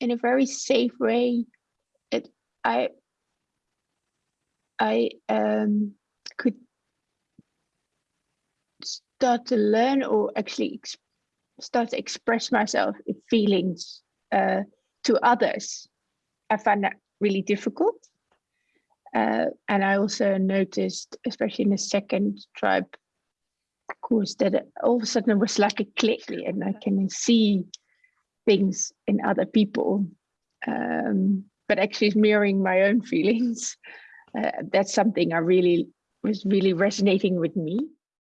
in a very safe way. It I I um, could start to learn or actually start to express myself in feelings uh, to others. I find that really difficult. Uh, and I also noticed, especially in the second tribe course, that all of a sudden it was like a click and I can see things in other people, um, but actually mirroring my own feelings. Uh, that's something I really was really resonating with me.